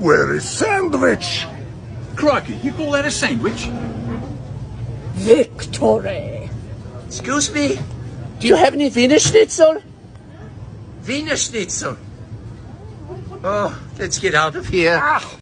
Where is sandwich? Crikey, you call that a sandwich? Victory! Excuse me? Do you have any Wiener Schnitzel? Wiener Schnitzel. Oh, let's get out of here. Ah.